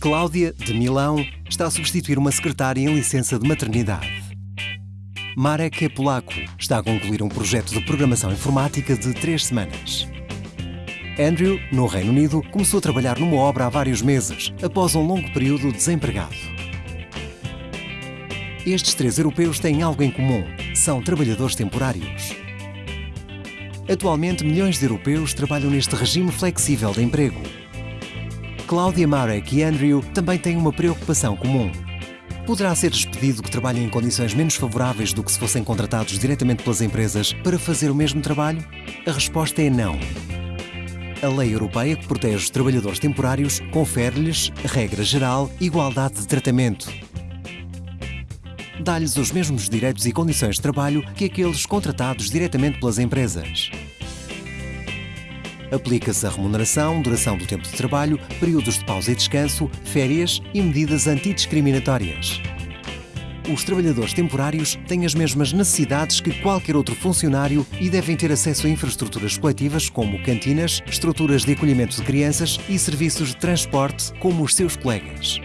Cláudia, de Milão, está a substituir uma secretária em licença de maternidade. Marek é polaco, está a concluir um projeto de programação informática de três semanas. Andrew, no Reino Unido, começou a trabalhar numa obra há vários meses, após um longo período desempregado. Estes três europeus têm algo em comum: são trabalhadores temporários. Atualmente, milhões de europeus trabalham neste regime flexível de emprego. Cláudia Marek e Andrew também têm uma preocupação comum. Poderá ser despedido que trabalhem em condições menos favoráveis do que se fossem contratados diretamente pelas empresas para fazer o mesmo trabalho? A resposta é não. A lei europeia que protege os trabalhadores temporários confere-lhes, regra geral, igualdade de tratamento. Dá-lhes os mesmos direitos e condições de trabalho que aqueles contratados diretamente pelas empresas. Aplica-se a remuneração, duração do tempo de trabalho, períodos de pausa e descanso, férias e medidas antidiscriminatórias. Os trabalhadores temporários têm as mesmas necessidades que qualquer outro funcionário e devem ter acesso a infraestruturas coletivas como cantinas, estruturas de acolhimento de crianças e serviços de transporte como os seus colegas.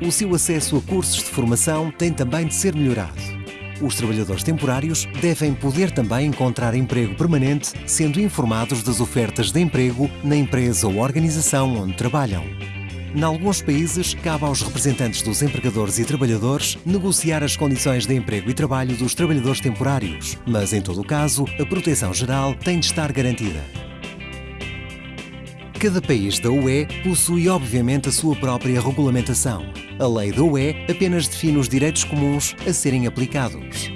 O seu acesso a cursos de formação tem também de ser melhorado. Os trabalhadores temporários devem poder também encontrar emprego permanente, sendo informados das ofertas de emprego na empresa ou organização onde trabalham. Em alguns países, cabe aos representantes dos empregadores e trabalhadores negociar as condições de emprego e trabalho dos trabalhadores temporários, mas, em todo o caso, a proteção geral tem de estar garantida. Cada país da UE possui, obviamente, a sua própria regulamentação. A lei da UE apenas define os direitos comuns a serem aplicados.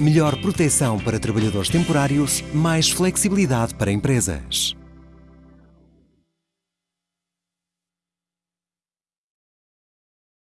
Melhor proteção para trabalhadores temporários, mais flexibilidade para empresas.